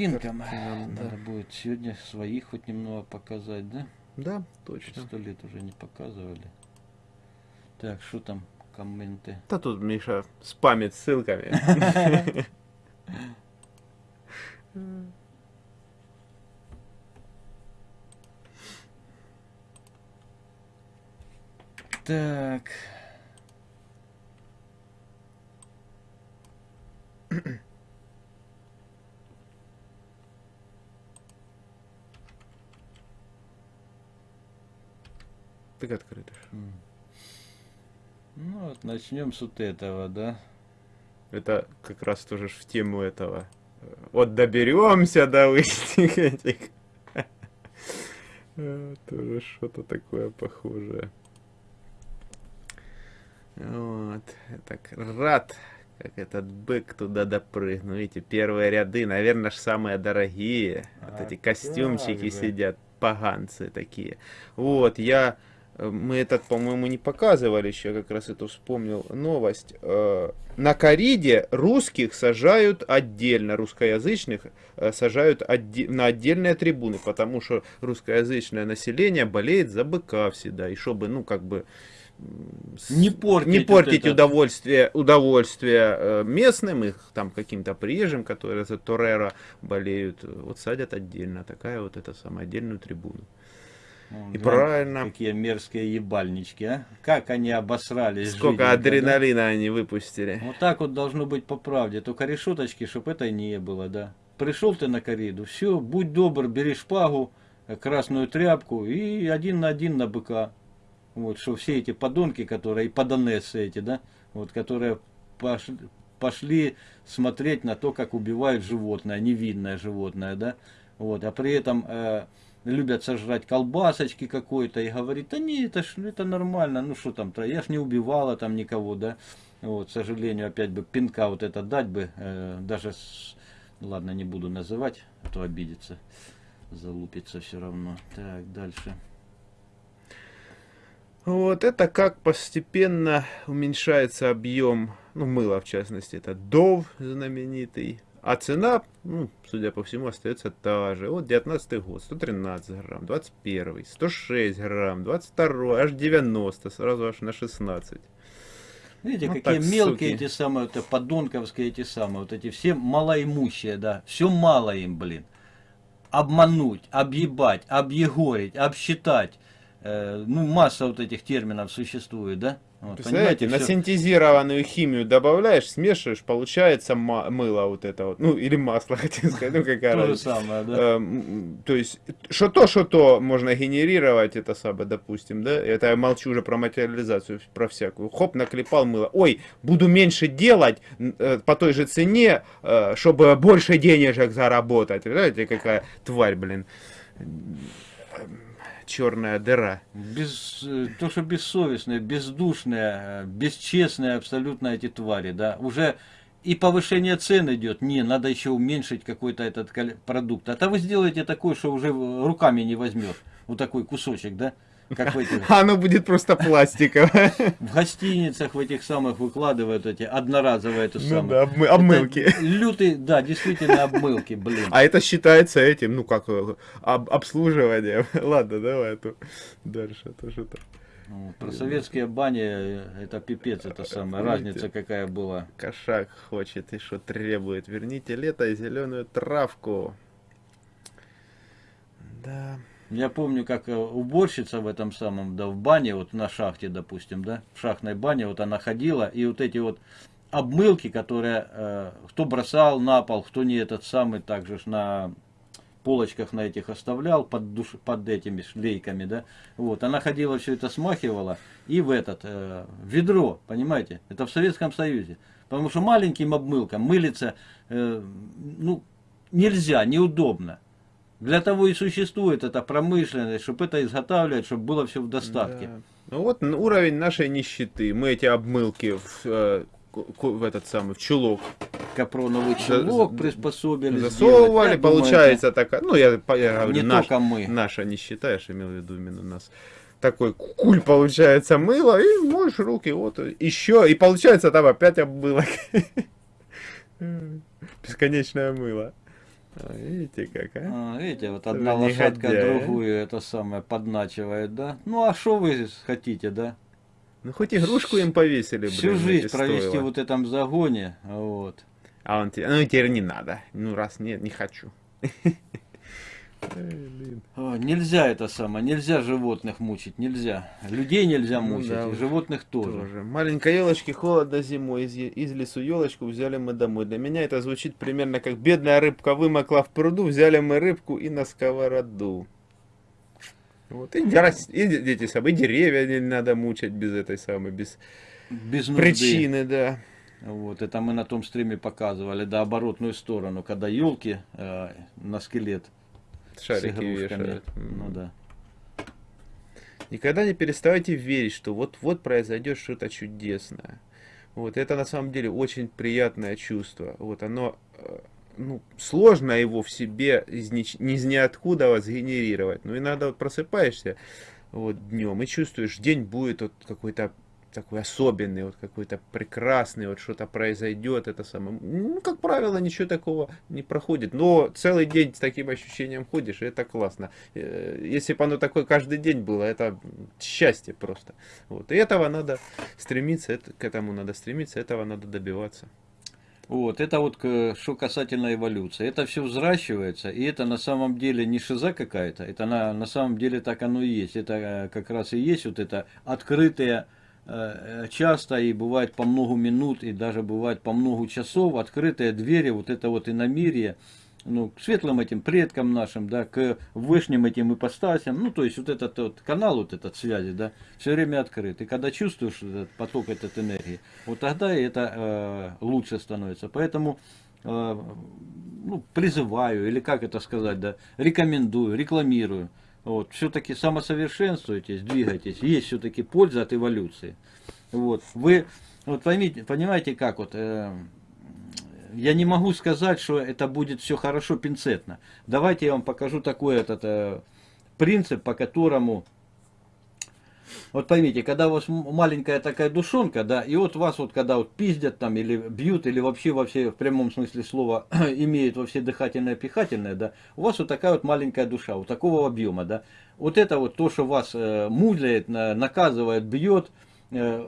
картинкам. Картинам, да. Надо будет сегодня своих хоть немного показать, да? Да, точно. Сто лет уже не показывали. Так, что там комменты? Да тут Миша спамит ссылками. Так. Так открыто. М. Ну вот, начнем с вот этого, да? Это как раз тоже в тему этого. Вот доберемся до лысих этих. Тоже что-то такое похожее. Вот. Так рад, как этот бык туда допрыгнул. Видите, первые ряды, наверное, ж самые дорогие. Вот А эти костюмчики же. сидят, поганцы такие. Вот, я... э, Мы этот, по-моему, не показывали еще, как раз это вспомнил новость. Э, На кориде русских сажают отдельно, русскоязычных э, сажают отде- на отдельные трибуны, потому что русскоязычное население болеет за быка всегда. И чтобы, ну, как бы... Не портить не вот портить это. удовольствие, удовольствие местным, их там каким-то приезжим, которые за Торера болеют, вот садят отдельно, такая вот эта самая отдельную трибуну. И глянь, правильно. Какие мерзкие ебальнички, а? Как они обосрались. Сколько да? адреналина они выпустили. Вот так вот должно быть по правде. Только решеточки, чтобы это не было, да. Пришел ты на кориду, все, будь добр, бери шпагу, э, красную тряпку и один на один на быка. Вот, что все эти подонки, которые, и подонессы эти, да, вот, которые пошли, пошли смотреть на то, как убивают животное, невинное животное, да, вот, а при этом э, любят сожрать колбасочки какой-то и говорит, да не, это ж это нормально, ну что там, я ж не убивала там никого, да, вот, к сожалению, опять бы пинка вот это дать бы, э, даже, с- ладно, не буду называть, а то обидится, залупится все равно. Так, дальше. Вот это как постепенно уменьшается объем, ну, мыла в частности, это Дов знаменитый, а цена, ну, судя по всему, остается та же. Вот 19 год, 113 грамм, 21, 106 грамм, 22, аж 90, сразу аж на 16. Видите, Ну, какие так, мелкие суки. эти самые, вот, подонковские эти самые, вот эти все малоимущие, да, все мало им, блин. Обмануть, объебать, объегорить, обсчитать. Э, ну, масса вот этих терминов существует, да? Вот, Представляете, на всё- синтезированную химию добавляешь, смешиваешь, получается мыло вот это вот, ну, или масло, хотел сказать, ну, какая То же разница. самое, да? Эм, то есть, что то, что то можно генерировать, это самое, допустим, да, это я молчу уже про материализацию, про всякую. Хоп, наклепал мыло. Ой, буду меньше делать э, по той же цене, э, чтобы больше денежек заработать. Знаете, какая тварь, блин. Черная дыра. Без, э, то, что бессовестные, бездушные, бесчестные абсолютно эти твари, да, уже и повышение цен идет, не, надо еще уменьшить какой-то этот продукт. А то вы сделаете такой, что уже руками не возьмешь, вот такой кусочек, да, как в этих, А оно будет просто пластиковое. в гостиницах в этих самых выкладывают эти одноразовые эту Ну самую. да, обмы- Это обмылки. Лютый, да, действительно обмылки, блин. А это считается этим, ну как, об- обслуживанием. Ладно, давай, а то дальше, а то что-то. Ну, Про советские бани, это пипец, это самая разница какая была. Кошак хочет и что требует. Верните лето и зеленую травку. Да. Я помню, как э, уборщица в этом самом, да, в бане, вот на шахте, допустим, да, в шахтной бане, вот она ходила, и вот эти вот обмылки, которые э, кто бросал на пол, кто не этот самый, также ж на полочках на этих оставлял под, душ, под этими шлейками, да, вот, она ходила, все это смахивала, и в этот, э, ведро, понимаете, это в Советском Союзе, потому что маленьким обмылком мылиться, э, ну, нельзя, неудобно. Для того и существует эта промышленность, чтобы это изготавливать, чтобы было все в достатке. Да. Ну вот уровень нашей нищеты. Мы эти обмылки в, э, в этот самый, в чулок Капроновый чулок за- приспособили. засовывали, сделать. Я думаю, получается такая, ну я, я говорю, не наш- только мы. наша нищета, я ж имел в виду именно нас. Такой куль получается мыло, и моешь руки, вот, еще, и получается там опять обмылок. Бесконечное мыло. А, Видите как, а? А, видите, вот одна же лошадка а. другую это самое подначивает, да? Ну а что вы хотите, да? Ну хоть игрушку им повесили, блин. Всю жизнь провести стоило. вот этом загоне, вот. А он тебе, ну теперь не надо. Ну раз нет, не хочу. Блин. Нельзя это самое, нельзя животных мучить, нельзя. Людей нельзя Ну мучить, да, и животных тоже. Тоже. Маленькой елочки холодно зимой. Из, из лесу елочку взяли мы домой. Для меня это звучит примерно как бедная рыбка вымокла в пруду, взяли мы рыбку и на сковороду. Вот, и, и де- дети самые, и деревья не надо мучать без этой самой, без Без нужды. причины, да. Вот, это мы на том стриме показывали, да, оборотную сторону, когда елки на скелет Шарики вешают. Ну да. Никогда не переставайте верить, что вот-вот произойдет что-то чудесное. Вот это на самом деле очень приятное чувство. Вот оно, э, ну, сложно его в себе из, нич- из ниоткуда вот сгенерировать. Но иногда вот просыпаешься вот днем и чувствуешь, день будет вот какой-то такой особенный, вот какой-то прекрасный, вот что-то произойдет, это самое. Ну, как правило, ничего такого не проходит. Но целый день с таким ощущением ходишь, и это классно. Э, Если бы оно такое каждый день было, это счастье просто. Вот. И этого надо стремиться, к этому надо стремиться, этого надо добиваться. Вот, это вот что касательно эволюции. Это все взращивается, и это на самом деле не шиза какая-то, это на, на самом деле так оно и есть. Это э, как раз и есть вот это открытые э, часто и бывает по много минут, и даже бывает по много часов открытые двери, вот это вот иномирие, ну, к светлым этим предкам нашим, да, к вышним этим ипостасям, ну, то есть вот этот вот канал, вот этот связи, да, все время открыт. И когда чувствуешь этот поток этой энергии, вот тогда это э, лучше становится. Поэтому э, ну, призываю, или как это сказать, да, рекомендую, рекламирую. Вот, все-таки самосовершенствуйтесь, двигайтесь, есть все-таки польза от эволюции. Вот, вы, вот поймите, понимаете, как вот, э, я не могу сказать, что это будет все хорошо пинцетно. Давайте я вам покажу такой этот э, принцип, по которому, вот поймите, когда у вас маленькая такая душонка, да, и вот вас вот когда вот пиздят там или бьют, или вообще во все, в прямом смысле слова, имеют во все дыхательное, пихательное, да, у вас вот такая вот маленькая душа, вот такого объема, да, вот это вот то, что вас э, муляет, на- наказывает, бьет, э,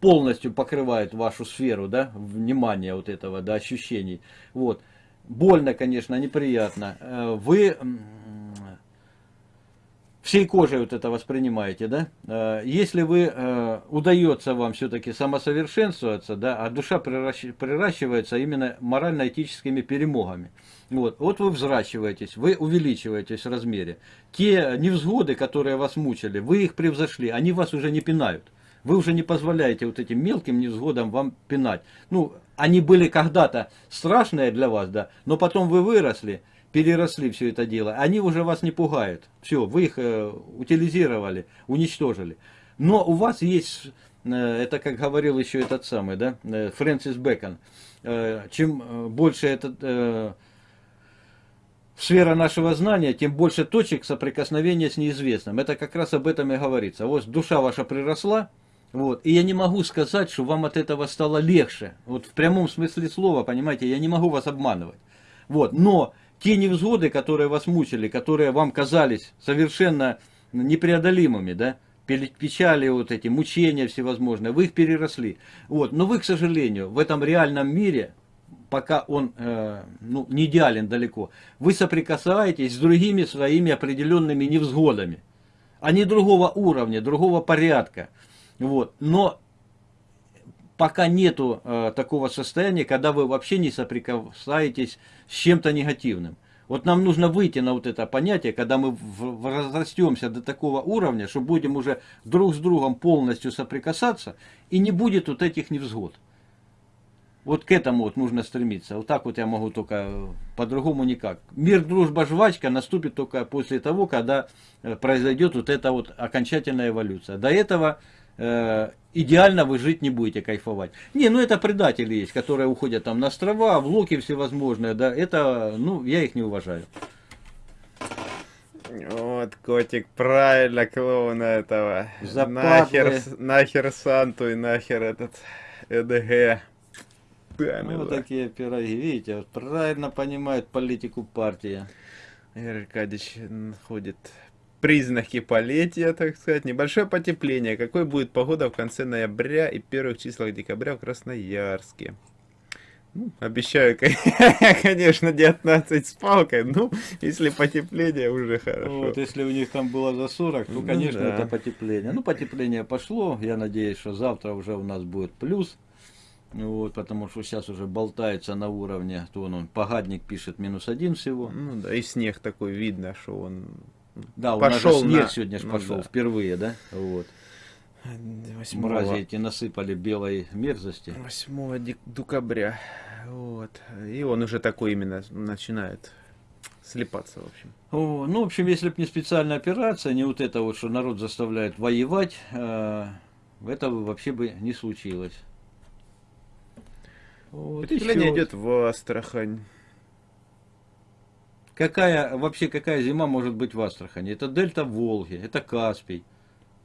полностью покрывает вашу сферу, да, внимания вот этого, да, ощущений. Вот. Больно, конечно, неприятно. Э, Вы всей кожей вот это воспринимаете, да? Э, Если вы, э, удается вам все-таки самосовершенствоваться, да, а душа приращ- приращивается именно морально-этическими перемогами. Вот, вот вы взращиваетесь, вы увеличиваетесь в размере. Те невзгоды, которые вас мучили, вы их превзошли, они вас уже не пинают. Вы уже не позволяете вот этим мелким невзгодам вам пинать. Ну, они были когда-то страшные для вас, да, но потом вы выросли, переросли все это дело. Они уже вас не пугают. Все, вы их э, утилизировали, уничтожили. Но у вас есть, э, это как говорил еще этот самый, да, э, Фрэнсис Бэкон, э, чем э, больше этот... э, сфера нашего знания, тем больше точек соприкосновения с неизвестным. Это как раз об этом и говорится. Вот душа ваша приросла, вот, и я не могу сказать, что вам от этого стало легче. Вот в прямом смысле слова, понимаете, я не могу вас обманывать. Вот, но те невзгоды, которые вас мучили, которые вам казались совершенно непреодолимыми, да, пе- печали вот эти, мучения всевозможные, вы их переросли. Вот, но вы, к сожалению, в этом реальном мире пока он э, ну, не идеален далеко, вы соприкасаетесь с другими своими определенными невзгодами. Они другого уровня, другого порядка. Вот. Но пока нету э, такого состояния, когда вы вообще не соприкасаетесь с чем-то негативным. Вот нам нужно выйти на вот это понятие, когда мы разрастемся до такого уровня, что будем уже друг с другом полностью соприкасаться, и не будет вот этих невзгод. Вот к этому вот нужно стремиться. Вот так вот я могу только, э, по-другому никак. Мир, дружба, жвачка наступит только после того, когда э, произойдет вот эта вот окончательная эволюция. До этого идеально вы жить не будете кайфовать. Не, ну это предатели есть, которые уходят там на острова, в локи всевозможные, да, это, ну, я их не уважаю. Вот, котик, правильно, клоуна этого. Западлы. Нахер, нахер Санту и нахер этот ЭДГ. Памела. Вот такие пироги, видите, правильно понимают политику партии. Игорь Аркадьевич находит признаки полетия, так сказать. Небольшое потепление. Какой будет погода в конце ноября и первых числах декабря в Красноярске? Ну, обещаю, конечно, 19 с палкой. Ну, если потепление, уже хорошо. Вот, если у них там было за 40, то, Ну конечно, да. это потепление. Ну, потепление пошло. Я надеюсь, что завтра уже у нас будет плюс. Вот, потому что сейчас уже болтается на уровне, то он, он погадник пишет минус один всего. Ну да, и снег такой видно, что он Да, у Пошел нас же снег на- сегодня ж ну пошел да. впервые, да? Вот. 8 Мрази эти насыпали белой мерзости. 8 дек- декабря. Вот. И он уже такой именно начинает слепаться, в общем. О, ну, в общем, если бы не специальная операция, не вот это вот, что народ заставляет воевать, э, этого вообще бы не случилось. Вот, Потепление идет в Астрахань. Какая, вообще какая зима может быть в Астрахани? Это дельта Волги, это Каспий.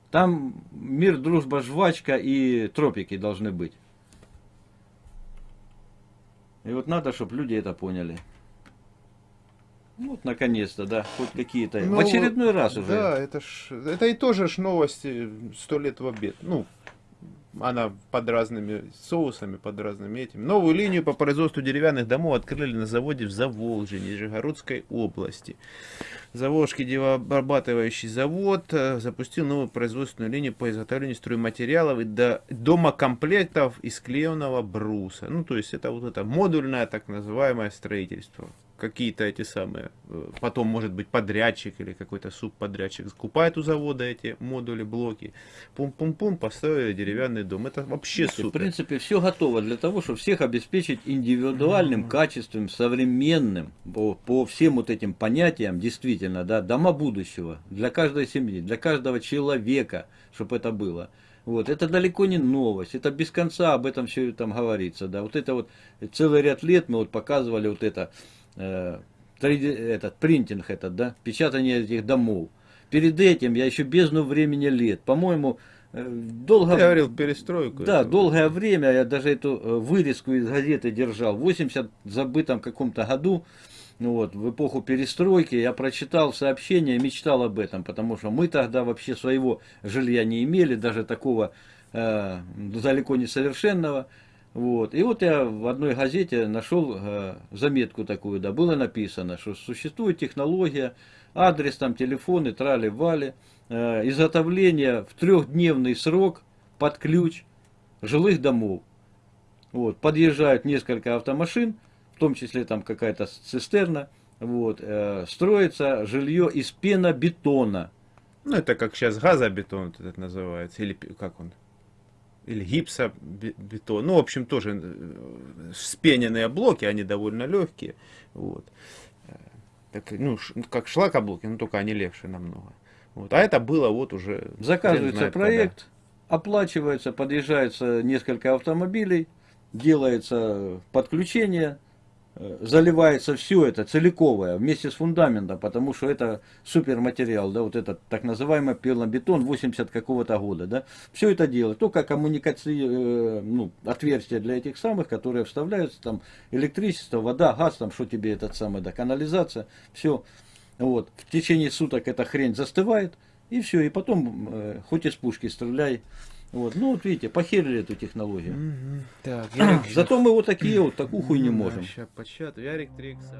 Там мир, дружба, жвачка и тропики должны быть. И вот надо, чтобы люди это поняли. Вот, наконец-то, да, хоть какие-то. Ну, в очередной раз уже. Да, это ж, это и тоже ж новости сто лет в обед. Ну, она под разными соусами, под разными этими. Новую линию по производству деревянных домов открыли на заводе в Заволжье, Нижегородской области. Заволжский деревообрабатывающий завод э, запустил новую производственную линию по изготовлению стройматериалов и до, домокомплектов из клееного бруса. Ну, то есть это вот это модульное так называемое строительство. Какие-то эти самые, э, потом может быть подрядчик или какой-то субподрядчик закупает у завода эти модули, блоки. Пум-пум-пум, построили деревянный дом. Это вообще В супер. принципе, все готово для того, чтобы всех обеспечить индивидуальным, качественным, современным, по, по всем вот этим понятиям, действительно, да, дома будущего, для каждой семьи, для каждого человека, чтобы это было. Вот, это далеко не новость, это без конца об этом все там говорится, да, вот это вот целый ряд лет мы вот показывали вот это, э, 3D этот принтинг этот, да, печатание этих домов. Перед этим я еще бездну времени лет, по-моему, э, долго... Я говорил перестройку. Да, эту. долгое время я даже эту э, вырезку из газеты держал. В 80 забытом каком-то году, ну вот, в эпоху перестройки, я прочитал сообщение, мечтал об этом, потому что мы тогда вообще своего жилья не имели, даже такого э, далеко не совершенного. Вот. И вот я в одной газете нашел э, заметку такую, да, было написано, что существует технология, адрес там, телефоны, трали-вали, э, изготовление в трехдневный срок под ключ жилых домов. Вот, подъезжают несколько автомашин, в том числе там какая-то цистерна, вот, э, строится жилье из пенобетона. Ну, это как сейчас газобетон этот называется, или как он? Или гипсобетон. Ну, в общем, тоже э, спененные блоки, они довольно легкие. Вот. Э, Так, ну, ш- как шлакоблоки, но только они легче намного. Вот. А это было вот уже... Заказывается знает проект, оплачивается, подъезжается несколько автомобилей, делается подключение, заливается все это целиковое вместе с фундаментом, потому что это суперматериал, да, вот этот так называемый пенобетон 80 какого-то года, да, все это делает, только коммуникации, э, ну, отверстия для этих самых, которые вставляются, там, электричество, вода, газ, там, что тебе этот самый, да, канализация, все, вот, в течение суток эта хрень застывает, и все, и потом, э, хоть из пушки стреляй, вот, ну, вот видите, похерили эту технологию. Мгм. Так, Ярик, Зато мы вот такие вот, такую хуйню можем. ща почат. Ярик Трикса.